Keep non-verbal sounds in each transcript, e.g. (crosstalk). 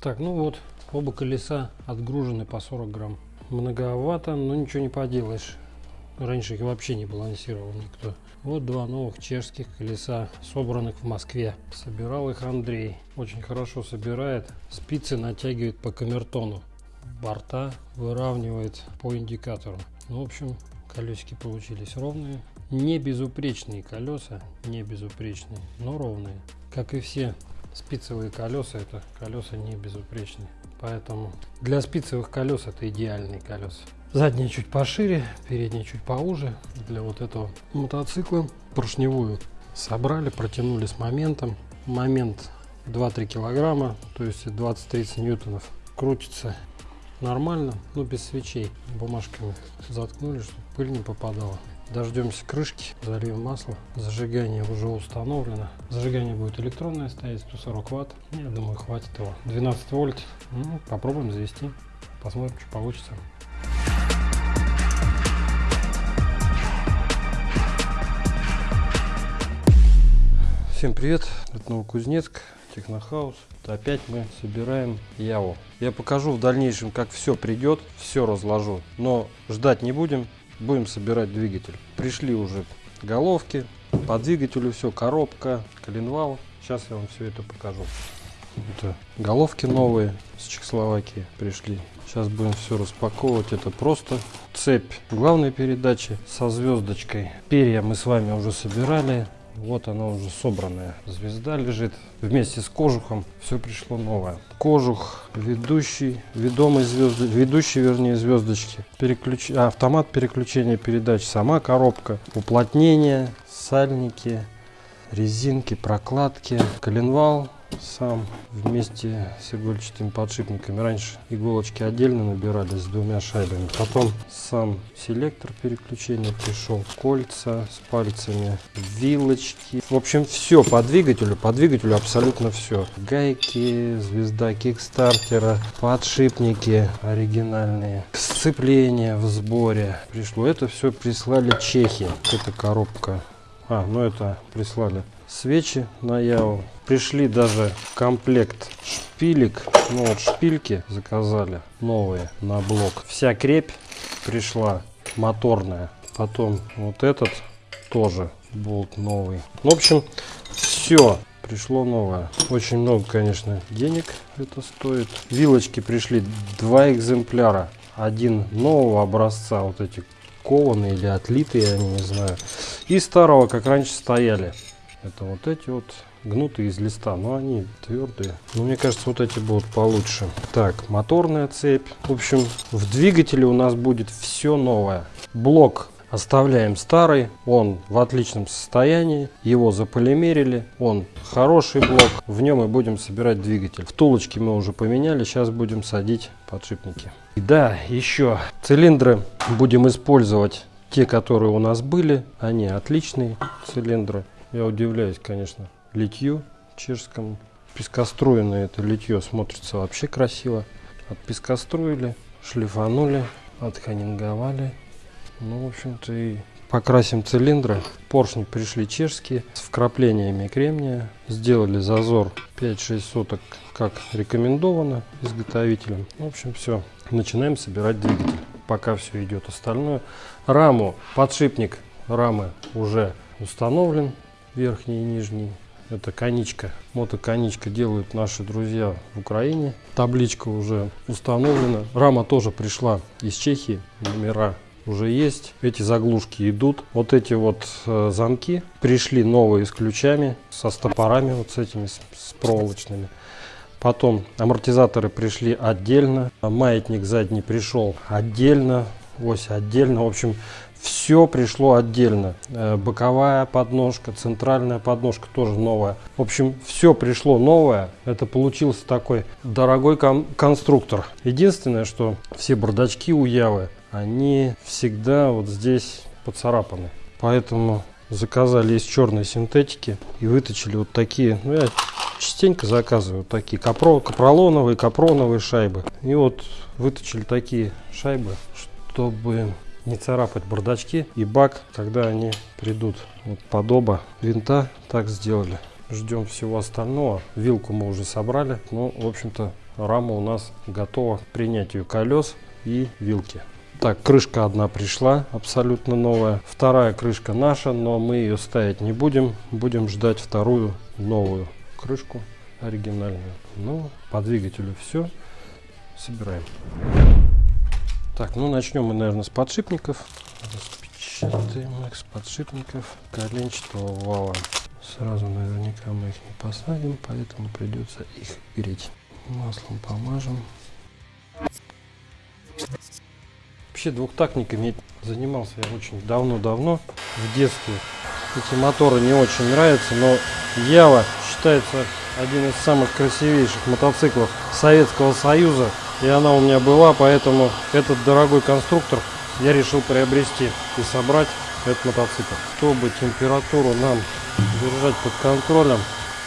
Так, ну вот, оба колеса отгружены по 40 грамм. Многовато, но ничего не поделаешь. Раньше их вообще не балансировал никто. Вот два новых чешских колеса, собранных в Москве. Собирал их Андрей. Очень хорошо собирает. Спицы натягивает по камертону. Борта выравнивает по индикатору. Ну, в общем, колесики получились ровные. Не безупречные колеса, не безупречные, но ровные. Как и все спицевые колеса, это колеса не безупречные. Поэтому для спицевых колес это идеальные колеса. Задние чуть пошире, передние чуть поуже. Для вот этого мотоцикла поршневую собрали, протянули с моментом. Момент 2-3 килограмма, то есть 20-30 ньютонов. Крутится нормально, но без свечей. Бумажками заткнули, чтобы пыль не попадала. Дождемся крышки, зальем масло. Зажигание уже установлено. Зажигание будет электронное стоять, 140 ватт. Я думаю, хватит его. 12 вольт. Ну, попробуем завести. Посмотрим, что получится. Всем привет, это Новокузнецк, Технохаус. Опять мы собираем Яву. Я покажу в дальнейшем, как все придет, все разложу. Но ждать не будем, будем собирать двигатель. Пришли уже головки, по двигателю все, коробка, коленвал. Сейчас я вам все это покажу. Это головки новые с Чехословакии пришли. Сейчас будем все распаковывать. Это просто цепь главной передачи со звездочкой. Перья мы с вами уже собирали. Вот она уже собранная. Звезда лежит вместе с кожухом. Все пришло новое. Кожух, ведущий, ведомый звезды, ведущий, вернее, звездочки. Переключ... А, автомат переключения передач, сама коробка, уплотнение, сальники, резинки, прокладки, коленвал, сам вместе с игольчатыми подшипниками. Раньше иголочки отдельно набирались с двумя шайбами. Потом сам селектор переключения пришел, кольца с пальцами, вилочки. В общем, все по двигателю, по двигателю абсолютно все. Гайки, звезда кикстартера, подшипники оригинальные, сцепление в сборе пришло. Это все прислали чехи. Это коробка. А, ну это прислали свечи на Яву. Пришли даже комплект шпилек. Ну вот шпильки заказали новые на блок. Вся крепь пришла моторная. Потом вот этот тоже болт новый. В общем, все пришло новое. Очень много, конечно, денег это стоит. Вилочки пришли два экземпляра. Один нового образца, вот эти кованые или отлитые, я не знаю. И старого, как раньше стояли. Это вот эти вот гнутые из листа, но они твердые. Но мне кажется, вот эти будут получше. Так, моторная цепь. В общем, в двигателе у нас будет все новое. Блок оставляем старый, он в отличном состоянии, его заполимерили, он хороший блок, в нем мы будем собирать двигатель. Втулочки мы уже поменяли, сейчас будем садить подшипники. И да, еще цилиндры будем использовать те, которые у нас были, они отличные цилиндры. Я удивляюсь, конечно, литью чешскому. Пескоструенное это литье смотрится вообще красиво. Отпескоструили, шлифанули, отханинговали. Ну, в общем-то, и покрасим цилиндры. Поршни пришли чешские с вкраплениями кремния. Сделали зазор 5-6 соток, как рекомендовано изготовителем. В общем, все. Начинаем собирать двигатель. Пока все идет остальное. Раму, подшипник рамы уже установлен верхний и нижний. Это коничка. Мотоконичка делают наши друзья в Украине. Табличка уже установлена. Рама тоже пришла из Чехии. Номера уже есть. Эти заглушки идут. Вот эти вот э, замки пришли новые с ключами, со стопорами вот с этими, с, с проволочными. Потом амортизаторы пришли отдельно. Маятник задний пришел отдельно. Ось отдельно. В общем, все пришло отдельно. Э, боковая подножка, центральная подножка тоже новая. В общем, все пришло новое. Это получился такой дорогой кон конструктор. Единственное, что все бардачки у Явы, они всегда вот здесь поцарапаны. Поэтому заказали из черной синтетики и выточили вот такие, ну я частенько заказываю вот такие капро, капролоновые, капроновые шайбы. И вот выточили такие шайбы, чтобы не царапать бардачки и бак, когда они придут. Вот подоба винта так сделали. Ждем всего остального. Вилку мы уже собрали. Ну, в общем-то, рама у нас готова к принятию колес и вилки. Так, крышка одна пришла, абсолютно новая. Вторая крышка наша, но мы ее ставить не будем. Будем ждать вторую новую крышку оригинальную. Ну, по двигателю все. Собираем. Так, ну начнем мы, наверное, с подшипников. Распечатаем их с подшипников коленчатого вала. Сразу наверняка мы их не посадим, поэтому придется их греть. Маслом помажем. Вообще двухтактниками занимался я очень давно-давно, в детстве. Эти моторы не очень нравятся, но Ява считается один из самых красивейших мотоциклов Советского Союза. И она у меня была, поэтому этот дорогой конструктор я решил приобрести и собрать этот мотоцикл. Чтобы температуру нам держать под контролем,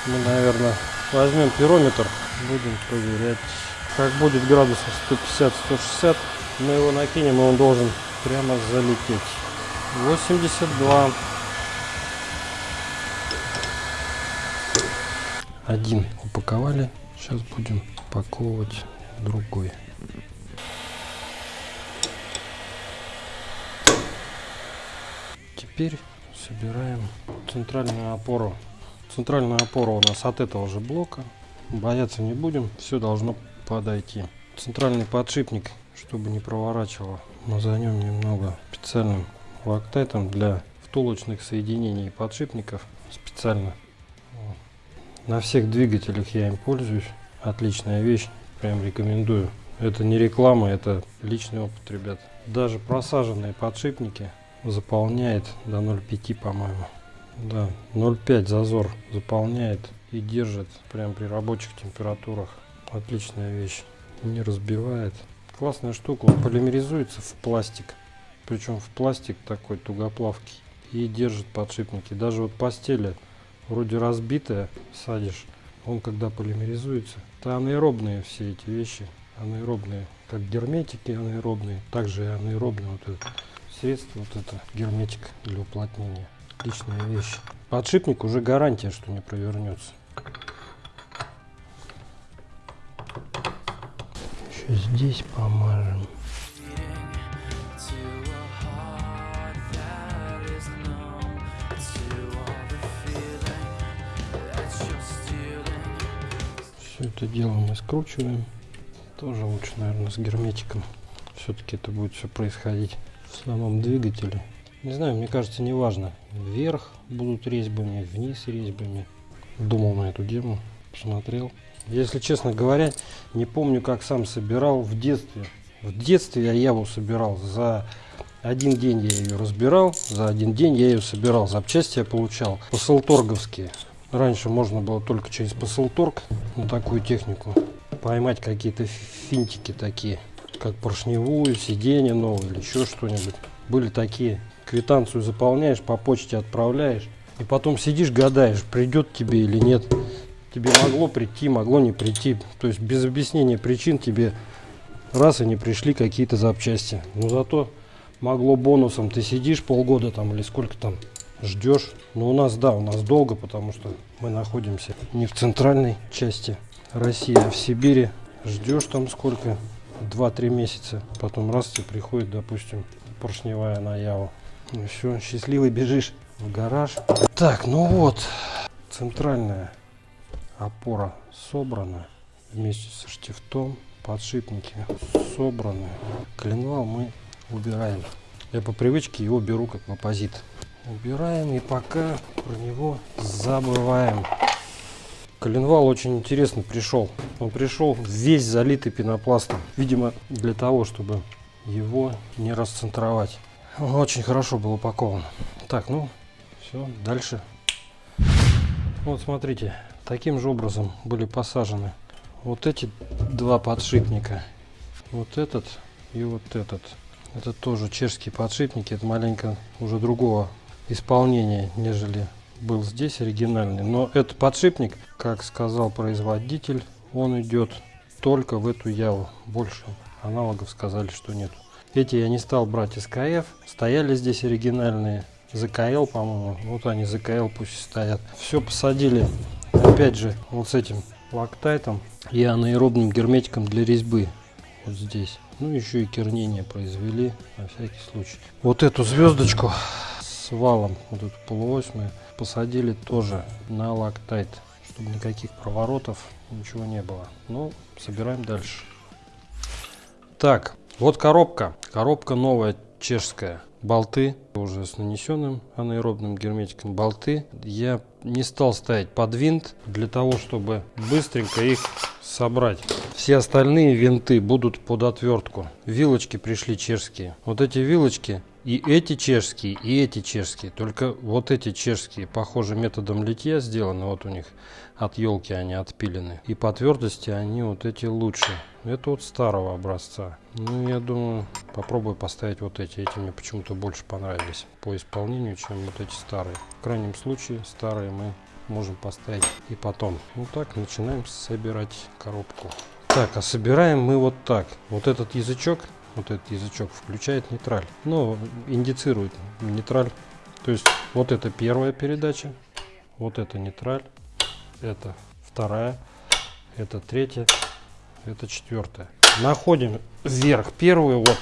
мы, наверное, возьмем пирометр, будем проверять. Как будет градусов 150-160, мы его накинем, и он должен прямо залететь. 82. Один упаковали. Сейчас будем упаковывать другой. Теперь собираем центральную опору. Центральная опора у нас от этого же блока. Бояться не будем, все должно подойти. Центральный подшипник, чтобы не проворачивало, мы за немного специальным лактайтом для втулочных соединений подшипников. Специально. На всех двигателях я им пользуюсь. Отличная вещь, прям рекомендую. Это не реклама, это личный опыт, ребят. Даже просаженные подшипники заполняет до 0,5 по-моему. Да 0,5 зазор заполняет и держит прям при рабочих температурах. Отличная вещь. Не разбивает. Классная штука. Он полимеризуется в пластик. Причем в пластик такой тугоплавкий. И держит подшипники. Даже вот постели вроде разбитая садишь он когда полимеризуется это анаэробные все эти вещи. Анаэробные как герметики анаэробные также и анаэробные вот это средство вот это герметик для уплотнения. Отличная вещь. Подшипник уже гарантия что не провернется. Еще здесь помажем все это дело мы скручиваем. Тоже лучше наверное с герметиком все-таки это будет все происходить в самом двигателе. Не знаю мне кажется не важно вверх будут резьбами вниз резьбами. Думал на эту тему посмотрел. Если честно говоря не помню как сам собирал в детстве. В детстве я яву собирал. За один день я ее разбирал за один день я ее собирал. Запчасти я получал посылторговские раньше можно было только через посылторг на такую технику поймать какие-то финтики такие как поршневую сиденье новое или еще что-нибудь. Были такие квитанцию заполняешь по почте отправляешь и потом сидишь гадаешь придет тебе или нет. Тебе могло прийти могло не прийти. То есть без объяснения причин тебе раз и не пришли какие-то запчасти. Но зато могло бонусом ты сидишь полгода там или сколько там ждешь но у нас да у нас долго потому что мы находимся не в центральной части россии а в сибири. Ждешь там сколько? 2-3 месяца. Потом раз тебе приходит допустим поршневая наява. Ну все счастливый бежишь в гараж. Так ну вот. Центральная опора собрана вместе со штифтом. Подшипники собраны. Коленвал мы убираем. Я по привычке его беру как в оппозит убираем и пока про него забываем. Коленвал очень интересно пришел. Он пришел весь залитый пенопластом видимо для того чтобы его не расцентровать. Он очень хорошо был упакован. Так ну все дальше. Вот смотрите таким же образом были посажены вот эти два подшипника. Вот этот и вот этот. Это тоже чешские подшипники это маленько уже другого исполнения нежели был здесь оригинальный но этот подшипник как сказал производитель он идет только в эту яву больше аналогов сказали что нет эти я не стал брать СКФ стояли здесь оригинальные ЗКЛ по-моему вот они ЗКЛ пусть стоят все посадили опять же вот с этим лактайтом и анаэробным герметиком для резьбы. Вот здесь. Ну, еще и кернение произвели на всякий случай. Вот эту звездочку валом, вот эту полуось мы посадили тоже на лактайт, чтобы никаких проворотов, ничего не было. Ну, собираем дальше. Так, вот коробка. Коробка новая, чешская. Болты уже с нанесенным анаэробным герметиком. Болты я не стал ставить под винт для того, чтобы быстренько их собрать. Все остальные винты будут под отвертку. Вилочки пришли чешские. Вот эти вилочки и эти чешские, и эти чешские. Только вот эти чешские, похоже, методом литья сделаны. Вот у них от елки они отпилены. И по твердости они вот эти лучше. Это вот старого образца. Ну, я думаю, попробую поставить вот эти. Эти мне почему-то больше понравились по исполнению, чем вот эти старые. В крайнем случае, старые мы можем поставить и потом. Ну так, начинаем собирать коробку. Так, а собираем мы вот так. Вот этот язычок вот этот язычок включает нейтраль. Ну, индицирует нейтраль. То есть вот это первая передача, вот это нейтраль, это вторая, это третья, это четвертая. Находим вверх первую, вот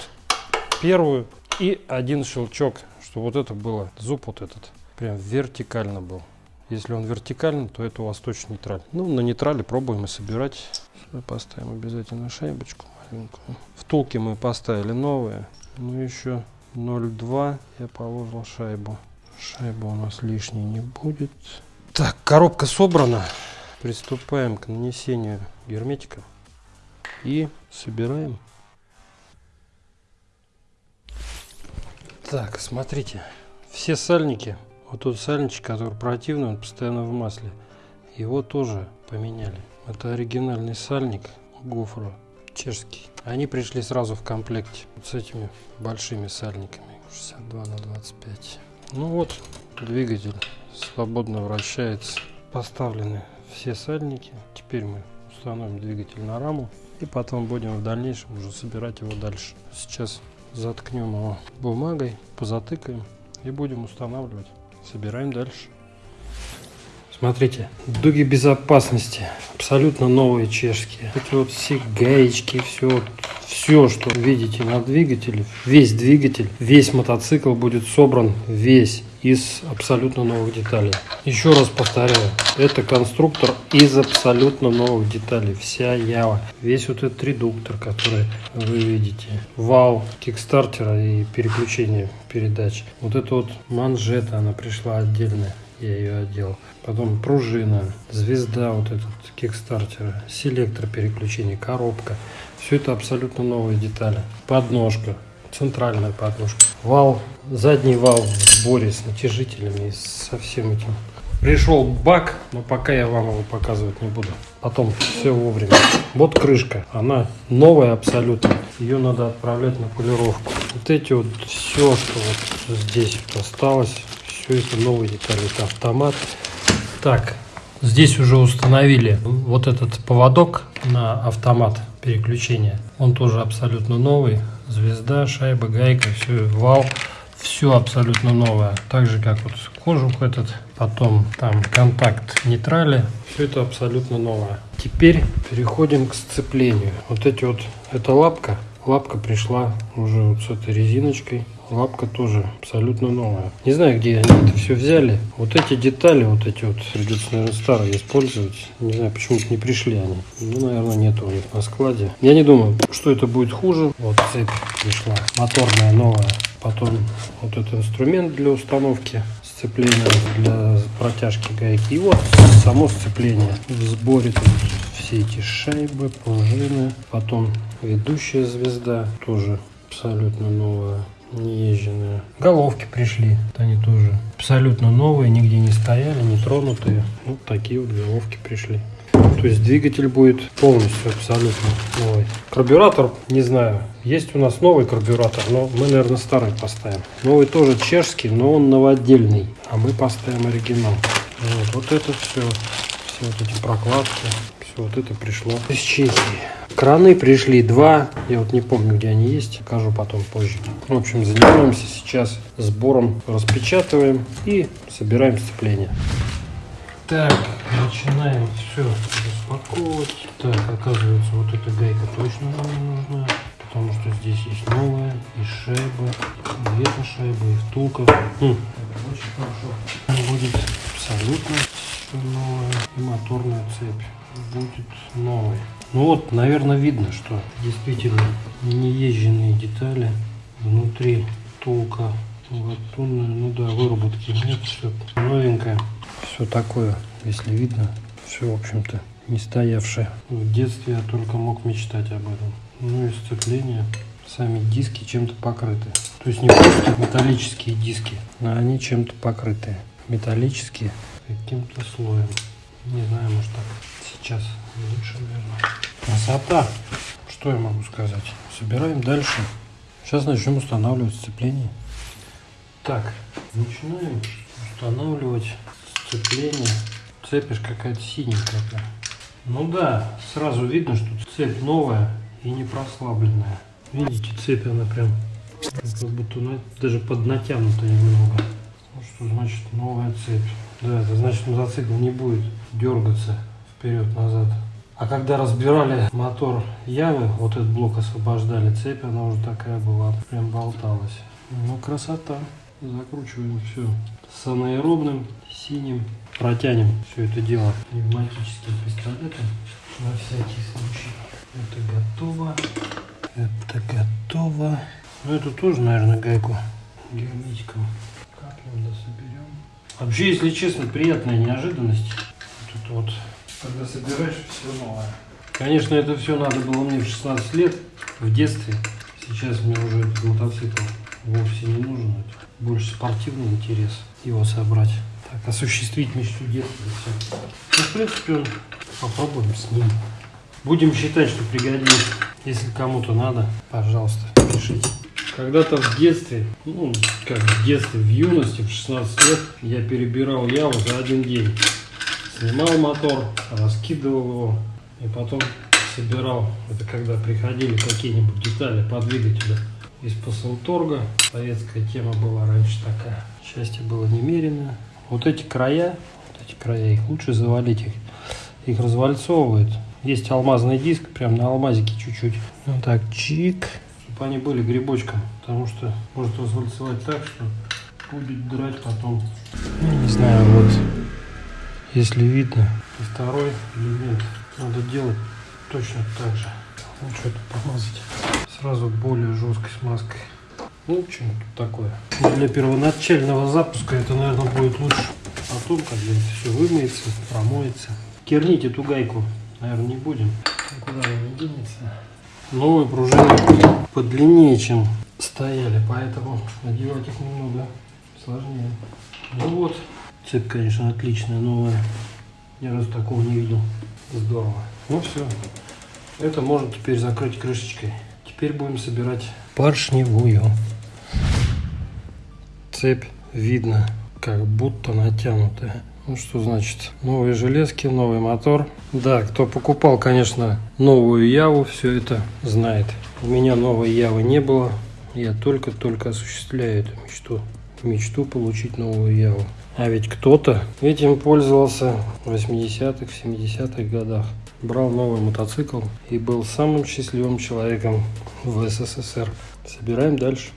первую и один щелчок, чтобы вот это было, зуб вот этот, прям вертикально был. Если он вертикальный, то это у вас точно нейтраль. Ну, на нейтрале пробуем и собирать. Поставим обязательно шайбочку маленькую. Втулки мы поставили новые. Ну, еще 0,2 я положил шайбу. Шайба у нас лишней не будет. Так, коробка собрана. Приступаем к нанесению герметика. И собираем. Так, смотрите. Все сальники. Вот тот сальничек, который противный, он постоянно в масле. Его тоже поменяли. Это оригинальный сальник гофра чешский. Они пришли сразу в комплекте вот с этими большими сальниками 62 на 25. Ну вот двигатель свободно вращается. Поставлены все сальники. Теперь мы установим двигатель на раму и потом будем в дальнейшем уже собирать его дальше. Сейчас заткнем его бумагой, позатыкаем и будем устанавливать. Собираем дальше. Смотрите, дуги безопасности, абсолютно новые чешские. Эти вот все гаечки, все, все, что видите на двигателе, весь двигатель, весь мотоцикл будет собран весь из абсолютно новых деталей. Еще раз повторяю, это конструктор из абсолютно новых деталей. Вся Ява. Весь вот этот редуктор, который вы видите. Вал кикстартера и переключение передач. Вот это вот манжета, она пришла отдельная я ее одел. Потом пружина, звезда вот этот кикстартера, селектор переключения, коробка. Все это абсолютно новые детали. Подножка, центральная подножка. Вал, задний вал в сборе с натяжителями и со всем этим. Пришел бак, но пока я вам его показывать не буду. Потом все вовремя. Вот крышка, она новая абсолютно. Ее надо отправлять на полировку. Вот эти вот все, что вот здесь осталось, все это новые детали. Это автомат. Так, здесь уже установили вот этот поводок на автомат переключения. Он тоже абсолютно новый. Звезда, шайба, гайка, все, вал. Все абсолютно новое. Так же, как вот кожух этот. Потом там контакт нейтрали. Все это абсолютно новое. Теперь переходим к сцеплению. Вот эти вот, эта лапка. Лапка пришла уже вот с этой резиночкой. Лапка тоже абсолютно новая. Не знаю, где они это все взяли. Вот эти детали, вот эти вот, придется, наверное, старые использовать. Не знаю, почему-то не пришли они. Ну, наверное, нету у них на складе. Я не думаю, что это будет хуже. Вот цепь пришла, моторная новая. Потом вот этот инструмент для установки сцепления для протяжки гайки. И вот само сцепление в сборе тут все эти шайбы, пружины. Потом ведущая звезда тоже абсолютно новая неезженные. Головки пришли, они тоже абсолютно новые, нигде не стояли, не тронутые. Вот такие вот головки пришли. То есть двигатель будет полностью абсолютно новый. Карбюратор, не знаю, есть у нас новый карбюратор, но мы, наверное, старый поставим. Новый тоже чешский, но он новодельный, а мы поставим оригинал. Вот, вот это все, все вот эти прокладки, вот это пришло из Чехии. Краны пришли два, я вот не помню, где они есть, покажу потом позже. В общем, занимаемся сейчас сбором, распечатываем и собираем сцепление. Так, начинаем все распаковывать. Так, оказывается, вот эта гайка точно нам не нужна. Потому что здесь есть новая, и шайба, и эта шайба, и втулка. Хм. Очень хорошо. Будет абсолютно новое. И моторная цепь будет новой. Ну вот, наверное, видно, что действительно неезженные детали. Внутри втулка латунная, ну да, выработки нет, все новенькое. Все такое, если видно, все, в общем-то, не стоявшее. В детстве я только мог мечтать об этом. Ну и сцепление. Сами диски чем-то покрыты. То есть не просто металлические диски, а они чем-то покрыты. Металлические каким-то слоем. Не знаю, может так сейчас лучше, наверное. Красота! Что я могу сказать? Собираем дальше. Сейчас начнем устанавливать сцепление. Так, начинаем устанавливать сцепление. Цепь какая-то синенькая. Ну да, сразу видно, что цепь новая и не прослабленная. Видите, цепь она прям как будто даже поднатянута немного. Ну что значит новая цепь? Да, это значит мотоцикл не будет дергаться вперед-назад. А когда разбирали мотор Явы, вот этот блок освобождали, цепь она уже такая была, прям болталась. Ну, красота. Закручиваем все с анаэробным, синим. Протянем все это дело пневматическим пистолетом на всякий случай. Это готово. Это готово. Ну, эту тоже, наверное, гайку герметиком капнем, да соберем. Вообще, если честно, приятная неожиданность. Это вот, когда собираешь все новое. Конечно, это все надо было мне в 16 лет, в детстве. Сейчас мне уже этот мотоцикл вовсе не нужен. Это больше спортивный интерес его собрать. Так, осуществить мечту детства. Все. Ну, в принципе, он попробуем с ним. Будем считать, что пригодится. Если кому-то надо, пожалуйста, пишите. Когда-то в детстве, ну, как в детстве, в юности, в 16 лет, я перебирал Яву за один день. Снимал мотор, раскидывал его и потом собирал. Это когда приходили какие-нибудь детали по двигателю из Посылторга. Советская тема была раньше такая. Счастье было немерено. Вот эти края, вот эти края, их лучше завалить, их, их развальцовывает. Есть алмазный диск, прям на алмазике чуть-чуть. Вот так, чик. Чтобы они были грибочком, потому что может развальцевать так, что будет драть потом. Ну, не знаю, вот, если видно. И второй элемент надо делать точно так же. Лучше это помазать сразу более жесткой смазкой. Ну, что тут такое. Для первоначального запуска это, наверное, будет лучше. Потом, когда это все вымоется, промоется. Кернить эту гайку наверное, не будем. Никуда она не денется. Новые пружины подлиннее, чем стояли, поэтому надевать их немного сложнее. Ну вот, цепь, конечно, отличная, новая. Ни разу такого не видел. Здорово. Ну все. Это можно теперь закрыть крышечкой. Теперь будем собирать поршневую. Цепь видно, как будто натянутая. Ну что значит? Новые железки, новый мотор. Да, кто покупал, конечно, новую Яву, все это знает. У меня новой Явы не было. Я только-только осуществляю эту мечту. Мечту получить новую Яву. А ведь кто-то этим пользовался в 80-х, 70-х годах. Брал новый мотоцикл и был самым счастливым человеком в СССР. Собираем дальше.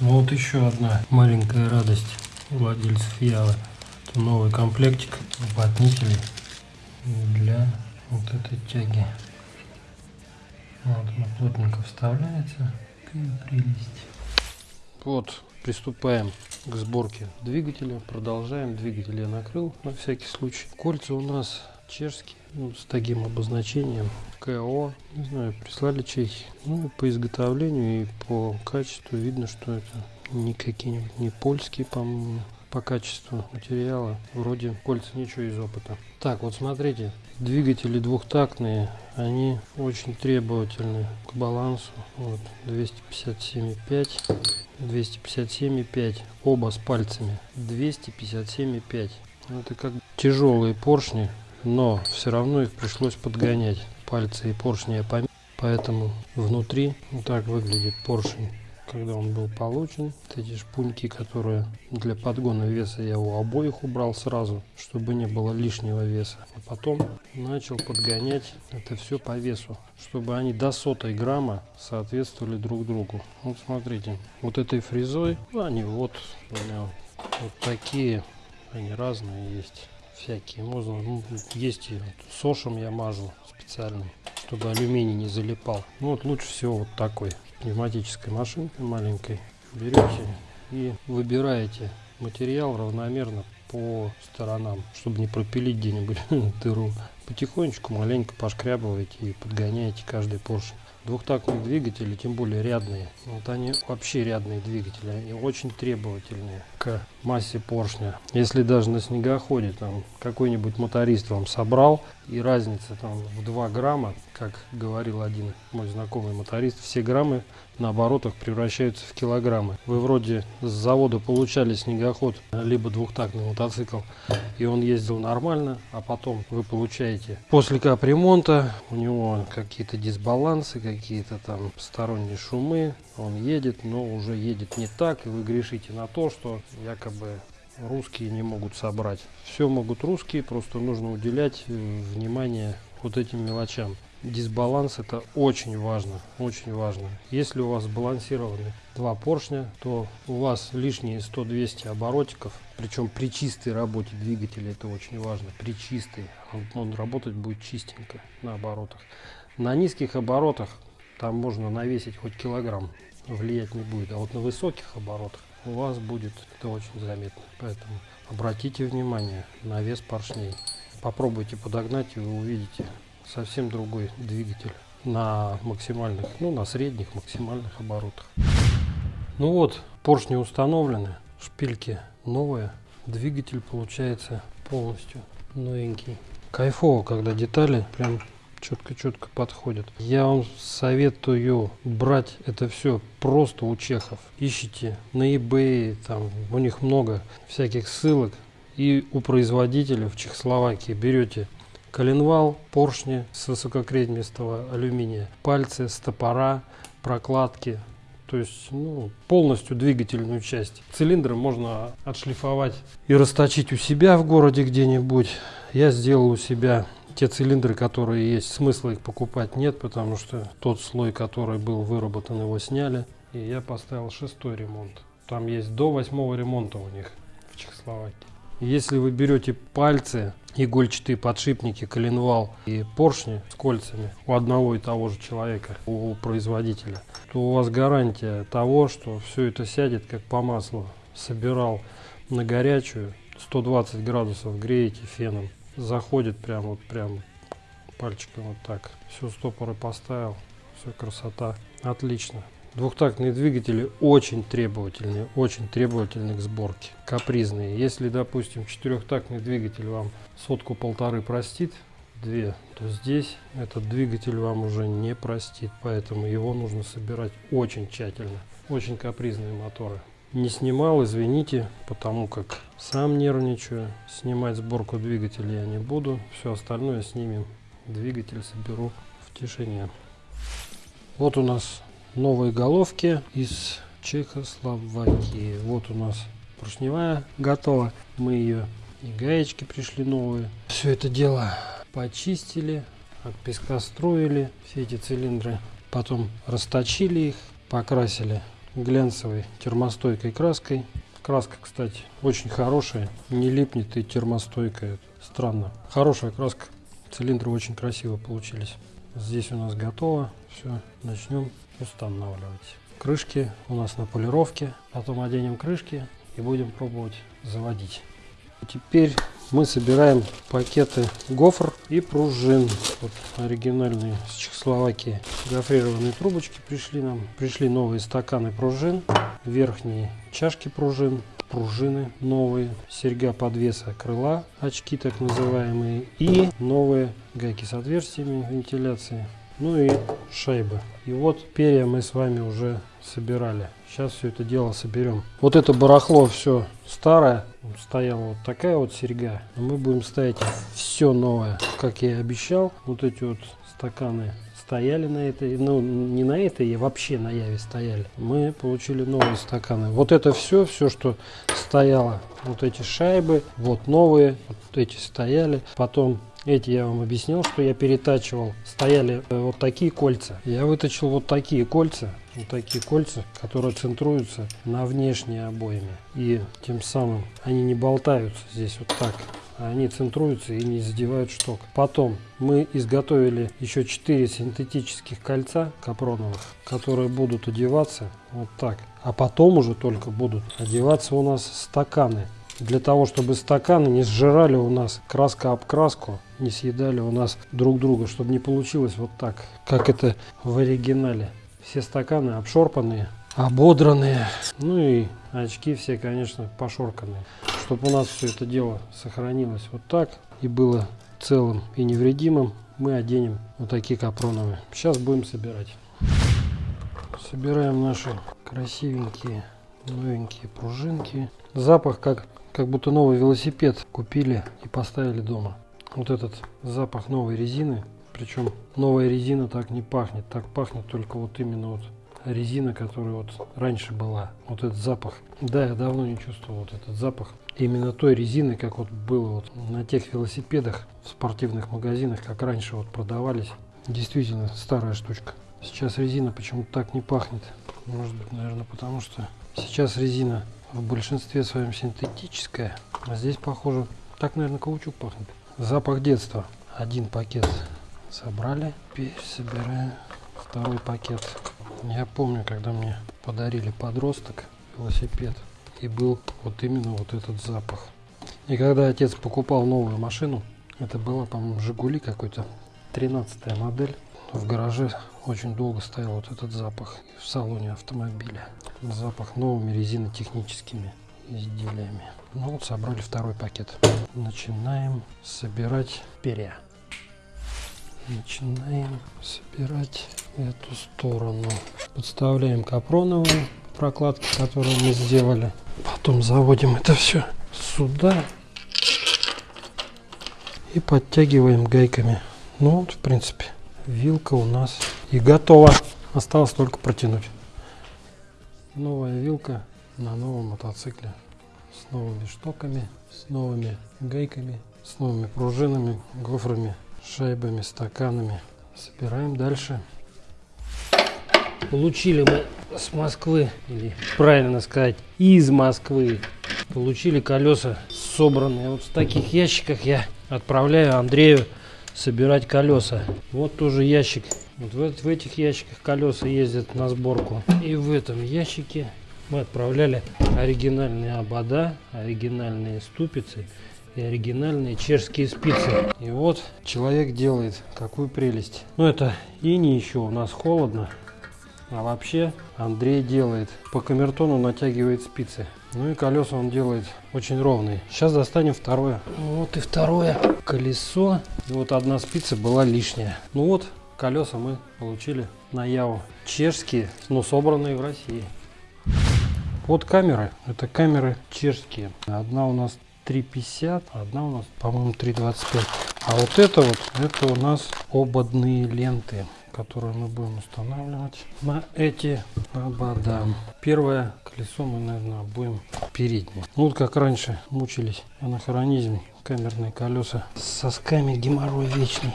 Вот еще одна маленькая радость владельцев Явы новый комплектик уплотнителей для вот этой тяги. Вот он плотненько вставляется. прелесть. Вот, приступаем к сборке двигателя. Продолжаем. Двигатель я накрыл на всякий случай. Кольца у нас чешские, ну, с таким обозначением КО. Не знаю, прислали чехи. Ну, по изготовлению и по качеству видно, что это не какие-нибудь, не польские, по-моему по качеству материала вроде кольца ничего из опыта. Так, вот смотрите, двигатели двухтактные, они очень требовательны к балансу. Вот 257,5, 257,5, оба с пальцами, 257,5. Это как тяжелые поршни, но все равно их пришлось подгонять. Пальцы и поршни я померил, поэтому внутри вот так выглядит поршень когда он был получен. Вот эти шпуньки, которые для подгона веса я у обоих убрал сразу, чтобы не было лишнего веса. А потом начал подгонять это все по весу, чтобы они до сотой грамма соответствовали друг другу. Вот смотрите, вот этой фрезой, ну, они вот у меня вот такие, они разные есть всякие. Можно, ну, есть и сошем я мажу специальным, чтобы алюминий не залипал. Ну вот лучше всего вот такой пневматической машинкой маленькой. Берете и выбираете материал равномерно по сторонам, чтобы не пропилить где-нибудь (laughs) дыру. Потихонечку маленько пошкрябываете и подгоняете каждый поршень двухтактные двигатели, тем более рядные, вот они вообще рядные двигатели, они очень требовательные к массе поршня. Если даже на снегоходе там какой-нибудь моторист вам собрал и разница там в 2 грамма, как говорил один мой знакомый моторист, все граммы на оборотах превращаются в килограммы. Вы вроде с завода получали снегоход, либо двухтактный мотоцикл, и он ездил нормально, а потом вы получаете после капремонта, у него какие-то дисбалансы, какие-то там посторонние шумы, он едет, но уже едет не так, и вы грешите на то, что якобы русские не могут собрать. Все могут русские, просто нужно уделять э, внимание вот этим мелочам. Дисбаланс это очень важно, очень важно. Если у вас сбалансированы два поршня, то у вас лишние 100-200 оборотиков, причем при чистой работе двигателя это очень важно, при чистой, он, работать будет чистенько на оборотах. На низких оборотах там можно навесить хоть килограмм, влиять не будет, а вот на высоких оборотах у вас будет это очень заметно. Поэтому обратите внимание на вес поршней. Попробуйте подогнать и вы увидите совсем другой двигатель на максимальных, ну на средних максимальных оборотах. Ну вот, поршни установлены, шпильки новые, двигатель получается полностью новенький. Кайфово, когда детали прям четко-четко подходят. Я вам советую брать это все просто у чехов. Ищите на eBay, там у них много всяких ссылок. И у производителя в Чехословакии берете коленвал, поршни с высококреднистого алюминия, пальцы, стопора, прокладки, то есть ну, полностью двигательную часть. Цилиндры можно отшлифовать и расточить у себя в городе где-нибудь. Я сделал у себя те цилиндры, которые есть, смысла их покупать нет, потому что тот слой, который был выработан, его сняли. И я поставил шестой ремонт. Там есть до восьмого ремонта у них в Чехословакии. Если вы берете пальцы, игольчатые подшипники, коленвал и поршни с кольцами у одного и того же человека, у производителя, то у вас гарантия того, что все это сядет как по маслу. Собирал на горячую, 120 градусов греете феном заходит прям вот прям пальчиком вот так. Все стопоры поставил, все красота. Отлично. Двухтактные двигатели очень требовательные, очень требовательны к сборке, капризные. Если, допустим, четырехтактный двигатель вам сотку-полторы простит, две, то здесь этот двигатель вам уже не простит, поэтому его нужно собирать очень тщательно. Очень капризные моторы не снимал, извините, потому как сам нервничаю. Снимать сборку двигателя я не буду. Все остальное снимем. Двигатель соберу в тишине. Вот у нас новые головки из Чехословакии. Вот у нас поршневая готова. Мы ее и гаечки пришли новые. Все это дело почистили, от песка строили все эти цилиндры. Потом расточили их, покрасили глянцевой термостойкой краской. Краска, кстати, очень хорошая, не липнет и термостойкая. Странно. Хорошая краска. Цилиндры очень красиво получились. Здесь у нас готово. Все, начнем устанавливать. Крышки у нас на полировке. Потом оденем крышки и будем пробовать заводить. Теперь мы собираем пакеты гофр и пружин. Вот оригинальные с Чехословакии. Гофрированные трубочки пришли нам. Пришли новые стаканы пружин, верхние чашки пружин, пружины новые, серьга подвеса крыла, очки так называемые и новые гайки с отверстиями вентиляции, ну и шайбы. И вот перья мы с вами уже собирали. Сейчас все это дело соберем. Вот это барахло все старое. Стояла вот такая вот серьга. мы будем ставить все новое. Как я и обещал, вот эти вот стаканы стояли на этой, ну не на этой, а вообще на Яве стояли. Мы получили новые стаканы. Вот это все, все, что стояло, вот эти шайбы, вот новые, вот эти стояли. Потом эти я вам объяснил, что я перетачивал. Стояли э, вот такие кольца. Я вытащил вот такие кольца, вот такие кольца, которые центруются на внешние обоями. И тем самым они не болтаются здесь вот так они центруются и не задевают шток. Потом мы изготовили еще 4 синтетических кольца капроновых, которые будут одеваться вот так. А потом уже только будут одеваться у нас стаканы. Для того, чтобы стаканы не сжирали у нас краска об краску, не съедали у нас друг друга, чтобы не получилось вот так, как это в оригинале. Все стаканы обшорпанные, ободранные, ну и очки все, конечно, пошорканные чтобы у нас все это дело сохранилось вот так и было целым и невредимым, мы оденем вот такие капроновые. Сейчас будем собирать. Собираем наши красивенькие новенькие пружинки. Запах как, как будто новый велосипед купили и поставили дома. Вот этот запах новой резины. Причем новая резина так не пахнет. Так пахнет только вот именно вот резина, которая вот раньше была. Вот этот запах. Да, я давно не чувствовал вот этот запах. Именно той резины, как вот было вот на тех велосипедах в спортивных магазинах, как раньше вот продавались. Действительно старая штучка. Сейчас резина почему-то так не пахнет. Может быть, наверное, потому что сейчас резина в большинстве своем синтетическая. А здесь, похоже, так, наверное, каучук пахнет. Запах детства. Один пакет собрали. Теперь собираем второй пакет. Я помню, когда мне подарили подросток велосипед, и был вот именно вот этот запах. И когда отец покупал новую машину, это было, по-моему, Жигули какой-то, 13 модель, в гараже очень долго стоял вот этот запах в салоне автомобиля. Запах новыми резинотехническими изделиями. Ну вот собрали второй пакет. Начинаем собирать перья начинаем собирать эту сторону. Подставляем капроновые прокладки, которые мы сделали. Потом заводим это все сюда и подтягиваем гайками. Ну вот, в принципе, вилка у нас и готова. Осталось только протянуть. Новая вилка на новом мотоцикле новыми штоками, с новыми гайками, с новыми пружинами, гофрами шайбами, стаканами. Собираем дальше. Получили мы с Москвы, или правильно сказать, из Москвы, получили колеса собранные. Вот в таких ящиках я отправляю Андрею собирать колеса. Вот тоже ящик. Вот в, в этих ящиках колеса ездят на сборку. И в этом ящике мы отправляли оригинальные обода, оригинальные ступицы и оригинальные чешские спицы. И вот человек делает какую прелесть. Ну это и не еще у нас холодно. А вообще Андрей делает. По камертону натягивает спицы. Ну и колеса он делает очень ровные. Сейчас достанем второе. Вот и второе колесо. И вот одна спица была лишняя. Ну вот колеса мы получили на Яву. Чешские, но собранные в России. Вот камеры. Это камеры чешские. Одна у нас 3,50, одна у нас, по-моему, 3,25. А вот это вот, это у нас ободные ленты, которые мы будем устанавливать на эти обода. Первое колесо мы, наверное, будем переднее. Ну, вот как раньше мучились анахронизм, камерные колеса с сосками геморрой вечный.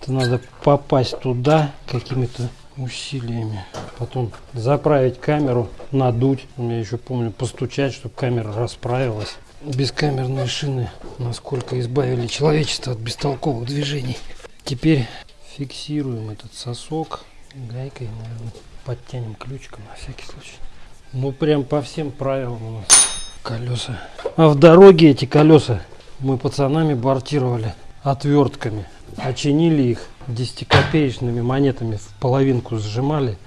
Это надо попасть туда какими-то усилиями. Потом заправить камеру, надуть. Я еще помню постучать, чтобы камера расправилась бескамерные шины насколько избавили человечество от бестолковых движений. Теперь фиксируем этот сосок гайкой, наверное, подтянем ключиком на всякий случай. Ну прям по всем правилам у нас колеса. А в дороге эти колеса мы пацанами бортировали отвертками. Очинили их 10-копеечными монетами в половинку сжимали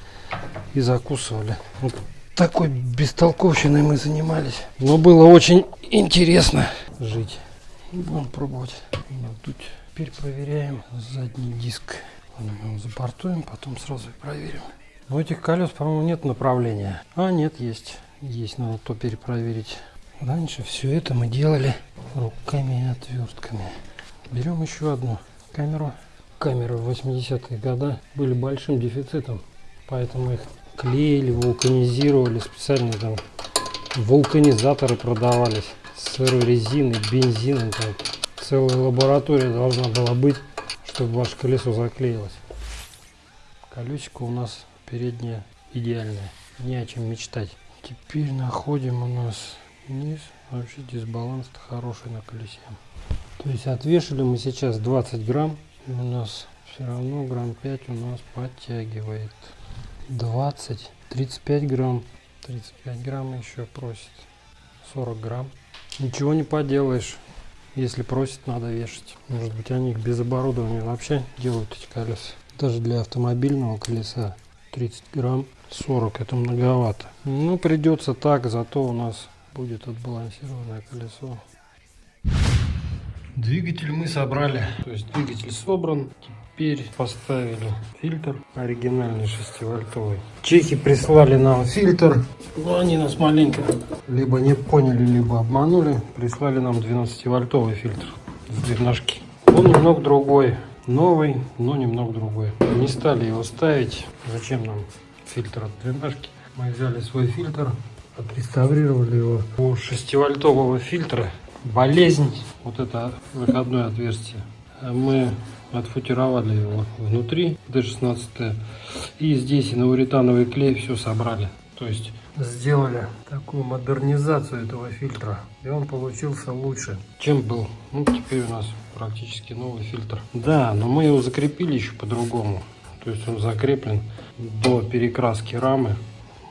и закусывали. Вот такой бестолковщиной мы занимались. Но было очень интересно жить. Будем пробовать надуть. Теперь проверяем задний диск. Мы запортуем, потом сразу проверим. У этих колес, по-моему, нет направления. А, нет, есть. Есть, надо то перепроверить. Раньше все это мы делали руками и отвертками. Берем еще одну камеру камеры в 80-е годы были большим дефицитом. Поэтому их клеили, вулканизировали, специальные там вулканизаторы продавались с сырой резиной, бензином. Там. Целая лаборатория должна была быть, чтобы ваше колесо заклеилось. Колесико у нас переднее идеальное, не о чем мечтать. Теперь находим у нас низ, вообще дисбаланс хороший на колесе. То есть отвешали мы сейчас 20 грамм, у нас все равно грамм 5 у нас подтягивает. 20, 35 грамм, 35 грамм еще просит, 40 грамм. Ничего не поделаешь, если просит, надо вешать. Может быть они без оборудования вообще делают эти колеса. Даже для автомобильного колеса 30 грамм 40 это многовато. Ну придется так, зато у нас будет отбалансированное колесо. Двигатель мы собрали, то есть двигатель собран. Теперь поставили фильтр оригинальный 6-вольтовый. Чехи прислали нам фильтр, но они нас маленько либо не поняли, либо обманули. Прислали нам 12-вольтовый фильтр с двенашки. Он немного другой, новый, но немного другой. Не стали его ставить. Зачем нам фильтр от двенашки? Мы взяли свой фильтр, отреставрировали его у 6-вольтового фильтра болезнь, вот это выходное отверстие, мы отфутировали его внутри D16 и здесь и на уретановый клей все собрали. То есть сделали такую модернизацию этого фильтра и он получился лучше, чем был. Ну, теперь у нас практически новый фильтр. Да, но мы его закрепили еще по-другому. То есть он закреплен до перекраски рамы.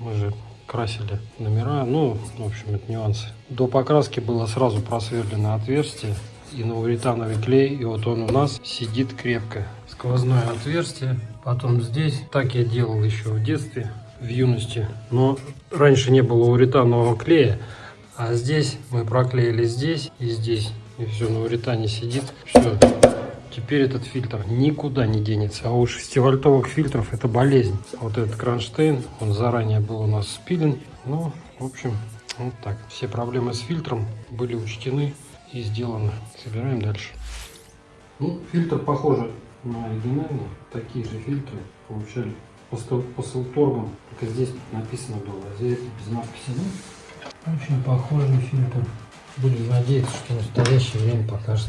Мы же красили номера, ну, в общем, это нюансы. До покраски было сразу просверлено отверстие и новоуретановый клей, и вот он у нас сидит крепко. Сквозное отверстие, потом здесь, так я делал еще в детстве, в юности, но раньше не было уретанового клея, а здесь мы проклеили здесь и здесь, и все на уретане сидит, все, Теперь этот фильтр никуда не денется. А у 6-вольтовых фильтров это болезнь. Вот этот кронштейн, он заранее был у нас спилен. Ну, в общем, вот так. Все проблемы с фильтром были учтены и сделаны. Собираем дальше. Ну, фильтр похоже на оригинальный. Такие же фильтры получали по, Селторгам. Только здесь написано было, а здесь без надписи. Ну, очень похожий фильтр. Будем надеяться, что в настоящее время покажет.